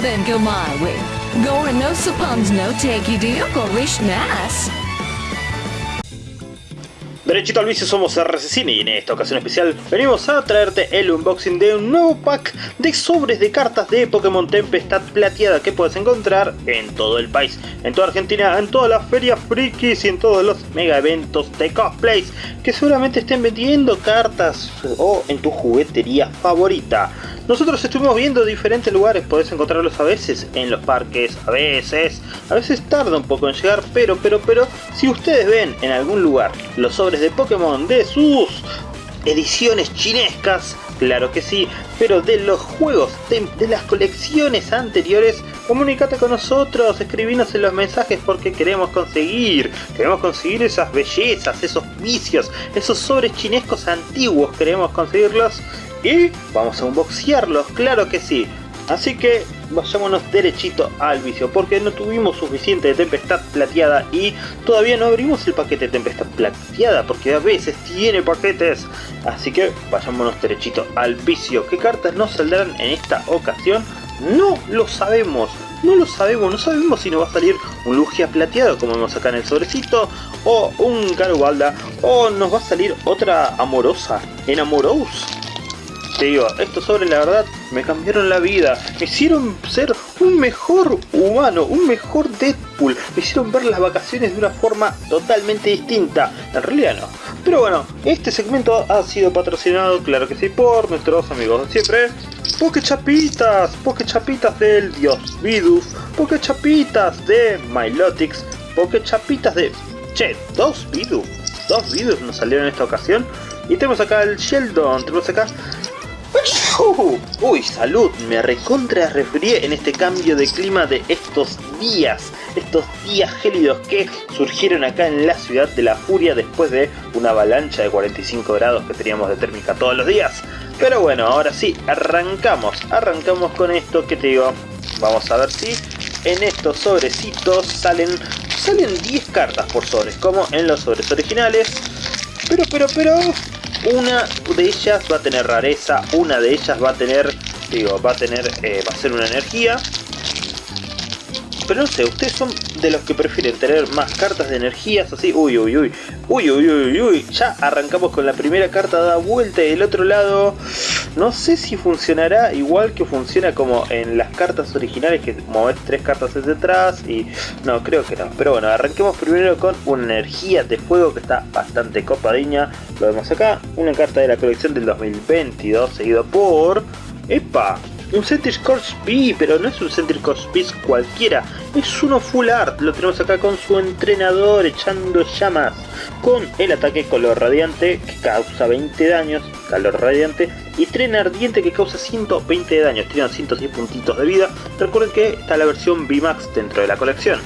then go my. Gore no suppons no take nas. Derechito al vicio somos RCCine y en esta ocasión especial venimos a traerte el unboxing de un nuevo pack de sobres de cartas de Pokémon Tempestad Plateada que puedes encontrar en todo el país, en toda Argentina, en todas las ferias frikis y en todos los mega eventos de cosplays que seguramente estén vendiendo cartas o en tu juguetería favorita. Nosotros estuvimos viendo diferentes lugares, podés encontrarlos a veces en los parques, a veces, a veces tarda un poco en llegar, pero, pero, pero, si ustedes ven en algún lugar los sobres de Pokémon de sus ediciones chinescas, claro que sí, pero de los juegos, de, las colecciones anteriores, comunícate con nosotros, escribinos en los mensajes porque queremos conseguir, queremos conseguir esas bellezas, esos vicios, esos sobres chinescos antiguos, queremos conseguirlos y vamos a unboxearlos, claro que sí. Así que vayámonos derechito al vicio, porque no tuvimos suficiente de Tempestad Plateada y todavía no abrimos el paquete de Tempestad Plateada, porque a veces tiene paquetes. Así que vayámonos derechito al vicio. ¿Qué cartas nos saldrán en esta ocasión? No lo sabemos, no lo sabemos, no sabemos si nos va a salir un Lugia plateado como vemos acá en el sobrecito, o un Garubalda, o nos va a salir otra amorosa, en Amorous te digo, estos sobres la verdad me cambiaron la vida, me hicieron ser un mejor humano, un mejor Deadpool, me hicieron ver las vacaciones de una forma totalmente distinta, en realidad no. Pero bueno, este segmento ha sido patrocinado, claro que sí, por nuestros amigos de siempre, Pokechapitas, Pokechapitas del dios Vidus, Pokechapitas de Milotics, Pokechapitas de... Che, dos Vidus, dos Vidus nos salieron en esta ocasión. Y tenemos acá el Sheldon, tenemos acá Uy, salud, me recontra resfrié en este cambio de clima de estos días, estos días gélidos que surgieron acá en la ciudad de la furia después de una avalancha de 45 grados que teníamos de térmica todos los días. Pero bueno, ahora sí, arrancamos, arrancamos con esto que te digo, vamos a ver si en estos sobrecitos salen, salen 10 cartas por sobres, como en los sobres originales. Pero, pero, pero, una de ellas va a tener rareza, una de ellas va a tener, digo, va a tener, eh, va a ser una energía. Pero no sé, ustedes son de los que prefieren tener más cartas de energías así. Uy, uy, uy. Uy, uy, uy, uy. Ya arrancamos con la primera carta da vuelta y del otro lado... No sé si funcionará igual que funciona como en las cartas originales que mover tres cartas hacia atrás y... No, creo que no. Pero bueno, arranquemos primero con una energía de fuego que está bastante copadiña. Lo vemos acá. Una carta de la colección del 2022 seguido por... ¡Epa! Un Centric Corps B, pero no es un Centric Corps B cualquiera, es uno full art, lo tenemos acá con su entrenador echando llamas, con el ataque color radiante que causa 20 daños, calor radiante, y tren ardiente que causa 120 de daños, tiene 110 puntitos de vida, recuerden que está la versión VMAX dentro de la colección.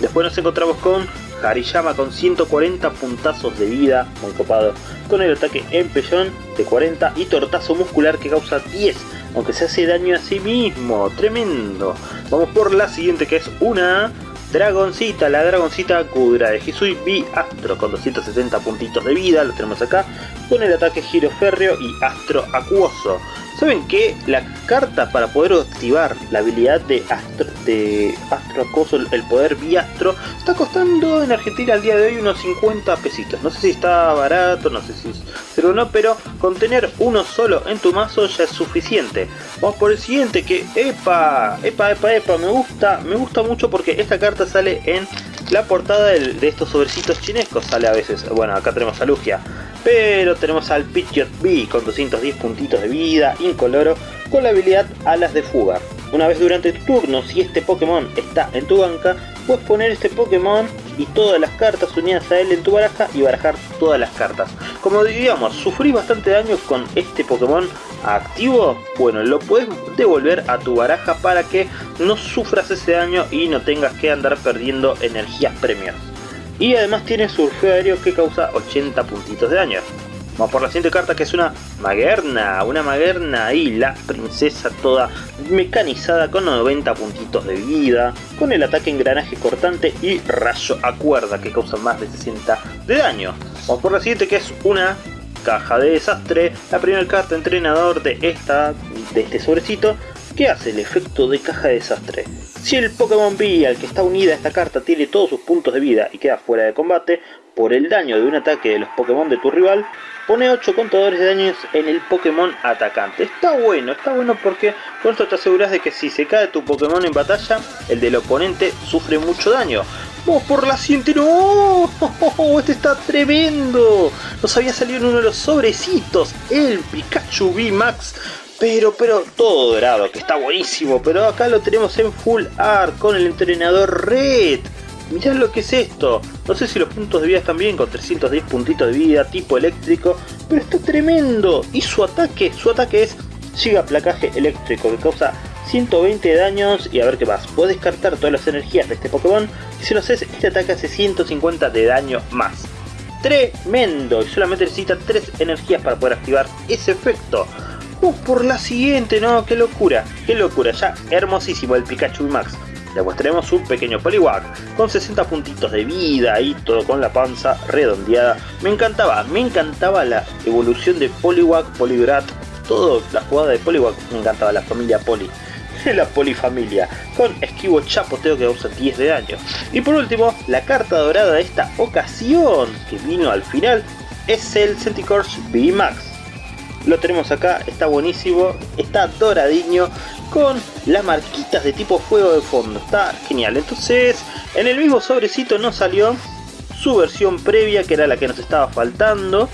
Después nos encontramos con Hariyama con 140 puntazos de vida, muy copado, con el ataque empellón de 40 y tortazo muscular que causa 10 aunque se hace daño a sí mismo, tremendo. Vamos por la siguiente que es una Dragoncita, la Dragoncita Kudra de Hisui. B Astro con 270 puntitos de vida, lo tenemos acá, con el ataque Giro Férreo y Astro Acuoso. ¿Saben que la carta para poder activar la habilidad de Astro, de Astro el poder Biastro, está costando en Argentina al día de hoy unos 50 pesitos? No sé si está barato, no sé si es o no, pero con tener uno solo en tu mazo ya es suficiente. Vamos por el siguiente que, epa, epa, epa, epa, me gusta, me gusta mucho porque esta carta sale en la portada de estos sobrecitos chinescos, sale a veces, bueno, acá tenemos a Lugia pero tenemos al Pidgeot B con 210 puntitos de vida, incoloro, con la habilidad Alas de Fuga. Una vez durante tu turno, si este Pokémon está en tu banca, puedes poner este Pokémon y todas las cartas unidas a él en tu baraja y barajar todas las cartas. Como digamos, sufrí bastante daño con este Pokémon activo, bueno, lo puedes devolver a tu baraja para que no sufras ese daño y no tengas que andar perdiendo energías premios. Y además tiene surfeo aéreo que causa 80 puntitos de daño. Vamos por la siguiente carta que es una Magerna, una Magerna y la princesa toda mecanizada con 90 puntitos de vida, con el ataque engranaje cortante y rayo a cuerda que causa más de 60 de daño. Vamos por la siguiente que es una caja de desastre, la primera carta entrenador de esta de este sobrecito ¿Qué hace el efecto de caja de desastre? Si el Pokémon B al que está unida esta carta tiene todos sus puntos de vida y queda fuera de combate, por el daño de un ataque de los Pokémon de tu rival, pone 8 contadores de daños en el Pokémon atacante. Está bueno, está bueno porque con esto te aseguras de que si se cae tu Pokémon en batalla, el del oponente sufre mucho daño. ¡Vamos por la siguiente! ¡No! ¡Este está tremendo! Nos había salido en uno de los sobrecitos, el Pikachu V Max. Pero, pero, todo dorado, que está buenísimo. Pero acá lo tenemos en Full Art con el entrenador Red. Mirá lo que es esto. No sé si los puntos de vida están bien, con 310 puntitos de vida, tipo eléctrico. Pero está tremendo. Y su ataque, su ataque es Giga Placaje Eléctrico, que causa 120 daños. Y a ver qué más. Puedes descartar todas las energías de este Pokémon. Y si lo haces, este ataque hace 150 de daño más. Tremendo. Y solamente necesita 3 energías para poder activar ese efecto. Vamos por la siguiente, no, qué locura, qué locura, ya hermosísimo el Pikachu Max. Después tenemos un pequeño Poliwag con 60 puntitos de vida y todo con la panza redondeada. Me encantaba, me encantaba la evolución de Poliwag, Polibrat, todo la jugada de Poliwag, me encantaba la familia Poli. La polifamilia, con esquivo chapoteo que causa 10 de daño. Y por último, la carta dorada de esta ocasión, que vino al final, es el Centicourse V Max lo tenemos acá, está buenísimo, está doradiño con las marquitas de tipo fuego de fondo, está genial. Entonces, en el mismo sobrecito nos salió su versión previa, que era la que nos estaba faltando,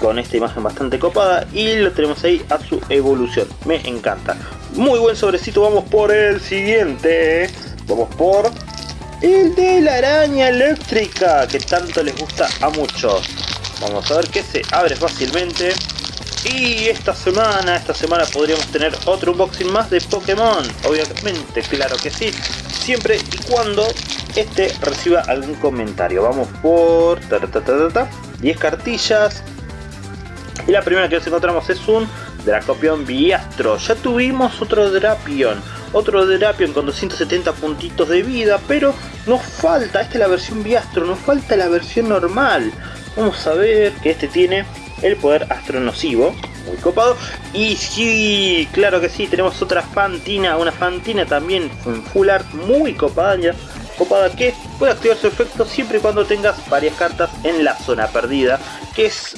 con esta imagen bastante copada, y lo tenemos ahí a su evolución, me encanta. Muy buen sobrecito, vamos por el siguiente, vamos por el de la araña eléctrica, que tanto les gusta a muchos. Vamos a ver que se abre fácilmente. Y esta semana, esta semana podríamos tener otro unboxing más de Pokémon. Obviamente, claro que sí. Siempre y cuando este reciba algún comentario. Vamos por 10 cartillas. Y la primera que nos encontramos es un Dracopion Biastro. Ya tuvimos otro Drapion. Otro Drapion con 270 puntitos de vida. Pero nos falta, esta es la versión Biastro, nos falta la versión normal. Vamos a ver que este tiene el poder astronocivo, muy copado. Y sí, claro que sí, tenemos otra Fantina, una Fantina también en full art muy copada, copada que puede activar su efecto siempre y cuando tengas varias cartas en la zona perdida que es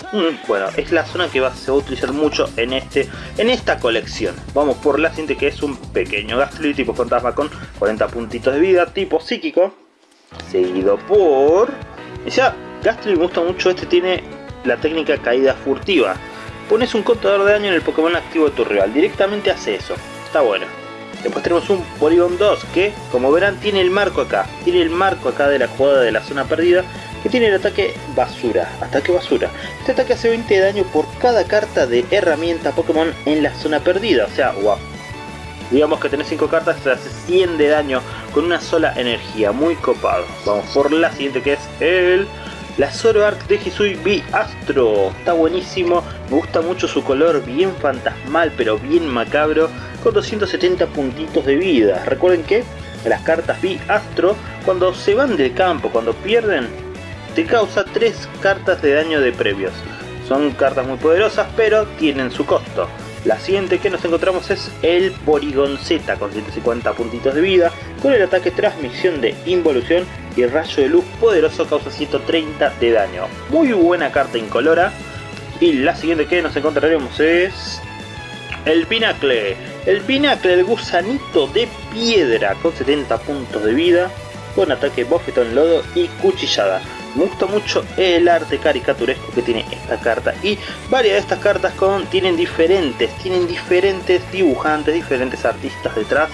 bueno es la zona que va, se va a utilizar mucho en este en esta colección vamos por la siguiente que es un pequeño Gastly tipo fantasma con 40 puntitos de vida tipo psíquico seguido por ya Gastly me gusta mucho este tiene la técnica caída furtiva. Pones un contador de daño en el Pokémon activo de tu rival, directamente hace eso, está bueno. Después tenemos un Polygon 2 que, como verán, tiene el marco acá, tiene el marco acá de la jugada de la zona perdida, que tiene el ataque basura, ataque basura. Este ataque hace 20 de daño por cada carta de herramienta Pokémon en la zona perdida, o sea, wow. Digamos que tenés 5 cartas, te hace 100 de daño con una sola energía, muy copado. Vamos por la siguiente que es el la Zoroark de Hisui B Astro. Está buenísimo. Me gusta mucho su color bien fantasmal pero bien macabro. Con 270 puntitos de vida. Recuerden que las cartas B Astro cuando se van del campo, cuando pierden, te causa 3 cartas de daño de previos. Son cartas muy poderosas pero tienen su costo. La siguiente que nos encontramos es el Porygon con 150 puntitos de vida, con el ataque transmisión de involución y rayo de luz poderoso causa 130 de daño. Muy buena carta incolora. Y la siguiente que nos encontraremos es el Pinacle. El Pinacle, el gusanito de piedra con 70 puntos de vida, con ataque bofetón lodo y cuchillada. Me gusta mucho el arte caricaturesco que tiene esta carta y varias de estas cartas con, tienen diferentes, tienen diferentes dibujantes, diferentes artistas detrás.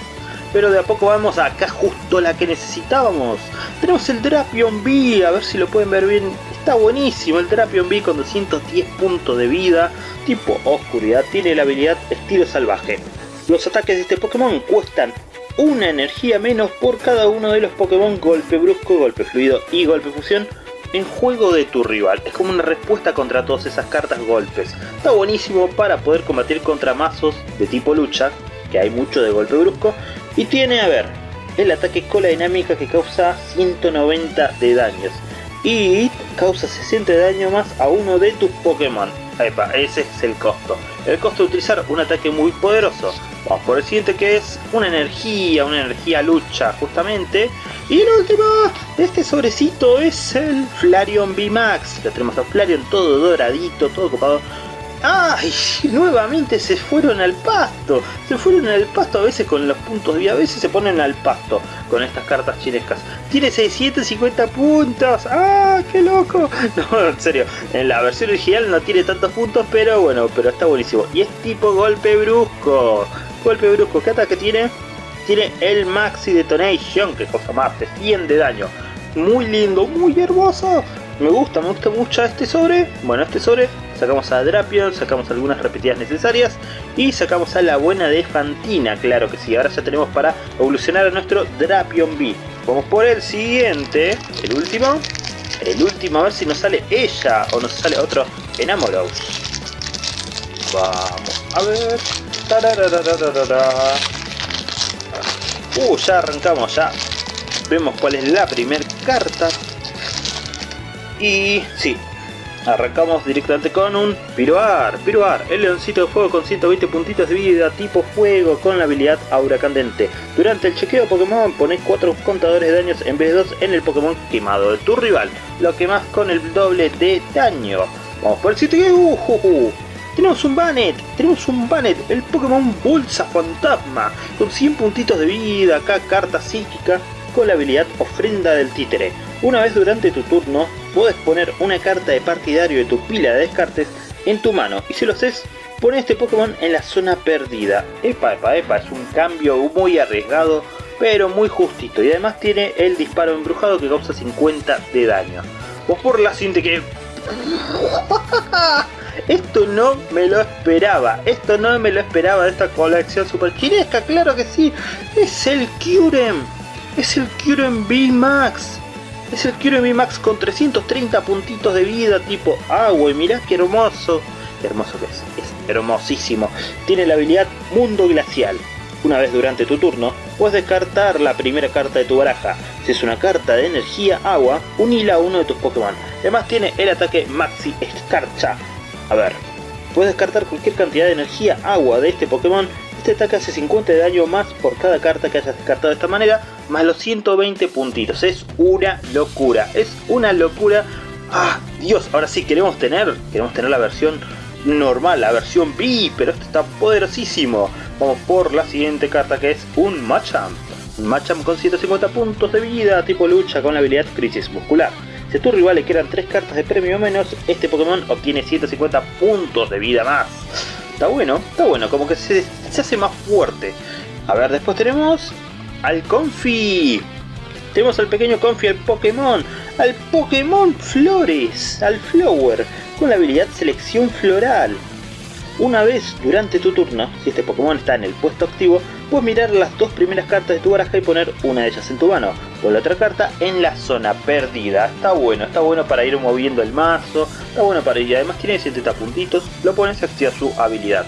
Pero de a poco vamos acá justo la que necesitábamos. Tenemos el Drapion B, a ver si lo pueden ver bien. Está buenísimo el Drapion B con 210 puntos de vida, tipo oscuridad, tiene la habilidad estilo salvaje. Los ataques de este Pokémon cuestan una energía menos por cada uno de los Pokémon golpe brusco, golpe fluido y golpe fusión en juego de tu rival. Es como una respuesta contra todas esas cartas golpes. Está buenísimo para poder combatir contra mazos de tipo lucha, que hay mucho de golpe brusco. Y tiene, a ver, el ataque cola dinámica que causa 190 de daños. Y causa 60 de daño más a uno de tus Pokémon. Epa, ese es el costo. El costo de utilizar un ataque muy poderoso. Vamos por el siguiente que es una energía, una energía lucha justamente. Y el último de este sobrecito es el Flareon VMAX. Ya tenemos a Flareon todo doradito, todo copado. ¡Ay! Nuevamente se fueron al pasto. Se fueron al pasto a veces con los puntos y a veces se ponen al pasto con estas cartas chinescas. Tiene 650 puntos. ¡Ah! ¡Qué loco! No, en serio. En la versión original no tiene tantos puntos, pero bueno, pero está buenísimo. Y es tipo golpe brusco. Golpe brusco. ¿Qué ataque tiene? Tiene el Maxi Detonation, que cosa más, de 100 de daño. Muy lindo, muy hermoso. Me gusta, me gusta mucho este sobre. Bueno, este sobre sacamos a Drapion, sacamos algunas repetidas necesarias y sacamos a la buena de Fantina, claro que sí. Ahora ya tenemos para evolucionar a nuestro Drapion B. Vamos por el siguiente, el último. El último, a ver si nos sale ella o nos sale otro Enamoros. Vamos a ver. Uh, ya arrancamos, ya vemos cuál es la primera carta. Y sí, arrancamos directamente con un Piroar. Piroar, el leoncito de fuego con 120 puntitos de vida, tipo fuego, con la habilidad Aura Candente. Durante el chequeo Pokémon pones 4 contadores de daños en vez de 2 en el Pokémon quemado de tu rival, lo que más con el doble de daño. Vamos por el sitio. Tenemos un Banet, tenemos un Banet, el Pokémon Bolsa Fantasma, con 100 puntitos de vida, acá carta psíquica, con la habilidad Ofrenda del Títere. Una vez durante tu turno, puedes poner una carta de partidario de tu pila de descartes en tu mano, y si lo haces, pone este Pokémon en la zona perdida. Epa, epa, epa, es un cambio muy arriesgado, pero muy justito, y además tiene el disparo embrujado que causa 50 de daño. O por la siguiente que... Esto no me lo esperaba, esto no me lo esperaba de esta colección super chinesca, claro que sí, es el Kyurem, es el Kyurem V-Max, es el Kyurem V-Max con 330 puntitos de vida tipo agua y mirá qué hermoso, qué hermoso que es, es hermosísimo, tiene la habilidad Mundo Glacial, una vez durante tu turno, puedes descartar la primera carta de tu baraja. Si es una carta de energía agua, unila a uno de tus Pokémon. Además tiene el ataque Maxi Escarcha, a ver, puedes descartar cualquier cantidad de energía agua de este Pokémon. Este ataque hace 50 de daño más por cada carta que hayas descartado de esta manera, más los 120 puntitos. Es una locura, es una locura. ¡Ah, Dios! Ahora sí, queremos tener, queremos tener la versión normal, la versión B, pero esto está poderosísimo. Vamos por la siguiente carta que es un Machamp. Un Machamp con 150 puntos de vida, tipo lucha con la habilidad Crisis Muscular. Si a tu rival le quedan 3 cartas de premio menos, este Pokémon obtiene 150 puntos de vida más. Está bueno, está bueno, como que se, se hace más fuerte. A ver, después tenemos al Confi. Tenemos al pequeño Confi, al Pokémon, al Pokémon Flores, al Flower, con la habilidad Selección Floral. Una vez durante tu turno, si este Pokémon está en el puesto activo, puedes mirar las dos primeras cartas de tu baraja y poner una de ellas en tu mano, o la otra carta en la zona perdida. Está bueno, está bueno para ir moviendo el mazo, está bueno para ir, además tiene 70 puntitos, lo pones y activa su habilidad.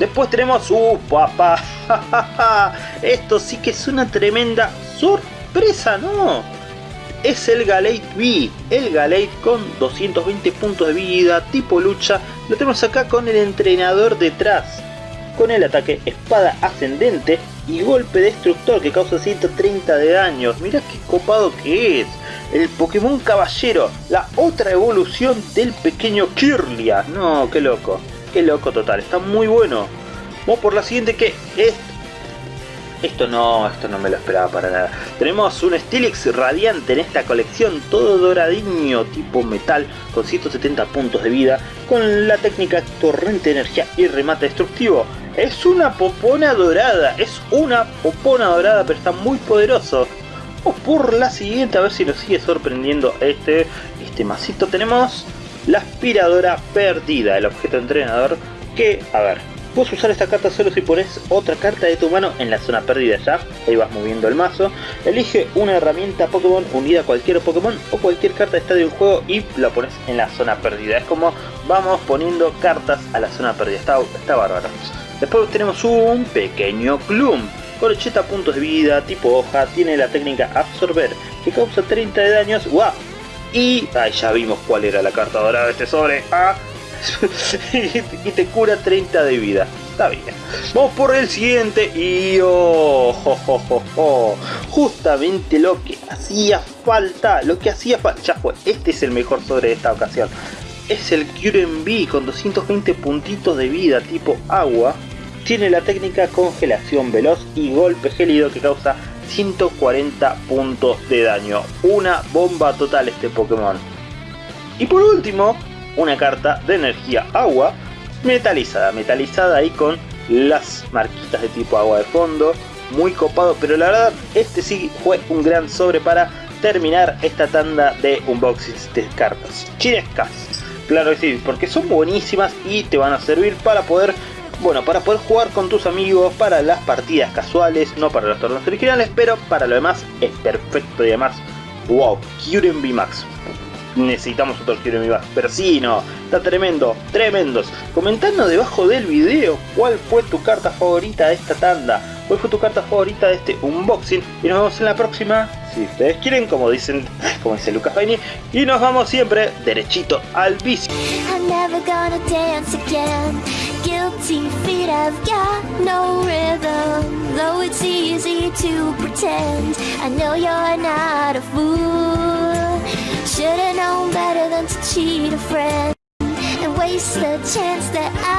Después tenemos, ¡uh, papá! Esto sí que es una tremenda sorpresa, ¿no? es el Galate B, el Galate con 220 puntos de vida, tipo lucha, lo tenemos acá con el entrenador detrás, con el ataque espada ascendente y golpe destructor que causa 130 de daños, mirá qué copado que es, el Pokémon Caballero, la otra evolución del pequeño Kirlia, no, qué loco, qué loco total, está muy bueno. Vamos por la siguiente que es esto no, esto no me lo esperaba para nada. Tenemos un Steelix radiante en esta colección, todo doradiño, tipo metal, con 170 puntos de vida, con la técnica torrente de energía y remate destructivo. Es una popona dorada, es una popona dorada, pero está muy poderoso. O por la siguiente, a ver si nos sigue sorprendiendo este, este masito. Tenemos la aspiradora perdida, el objeto entrenador, que, a ver, Puedes usar esta carta solo si pones otra carta de tu mano en la zona perdida ya. Ahí vas moviendo el mazo. Elige una herramienta Pokémon unida a cualquier Pokémon o cualquier carta de estadio del juego y la pones en la zona perdida. Es como vamos poniendo cartas a la zona perdida. Está, está bárbaro. Después tenemos un pequeño Gloom. Con 80 puntos de vida, tipo hoja, tiene la técnica Absorber, que causa 30 de daños. ¡Wow! Y ahí ya vimos cuál era la carta dorada de este sobre. ¡Ah! y te cura 30 de vida. está bien. Vamos por el siguiente y oh, jo, jo. justamente lo que hacía falta, lo que hacía falta, ya fue, este es el mejor sobre de esta ocasión. Es el QMB con 220 puntitos de vida tipo agua. Tiene la técnica congelación veloz y golpe gélido que causa 140 puntos de daño. Una bomba total este Pokémon. Y por último, una carta de energía agua metalizada. Metalizada ahí con las marquitas de tipo agua de fondo. Muy copado, pero la verdad este sí fue un gran sobre para terminar esta tanda de unboxings de cartas chinescas. Claro que sí, porque son buenísimas y te van a servir para poder bueno, para poder jugar con tus amigos, para las partidas casuales, no para los torneos originales, pero para lo demás es perfecto y además, wow, Kyurem Max necesitamos otro Hero Mi Pero sí, no, está tremendo, tremendos. Comentando debajo del video cuál fue tu carta favorita de esta tanda, cuál fue tu carta favorita de este unboxing. Y nos vemos en la próxima, si ustedes quieren, como dicen, como dice Lucas Paini. Y nos vamos siempre derechito al vicio. Guilty feet have got no rhythm Though it's easy to pretend. I know you're not a fool. Should've known better than to cheat a friend And waste the chance that I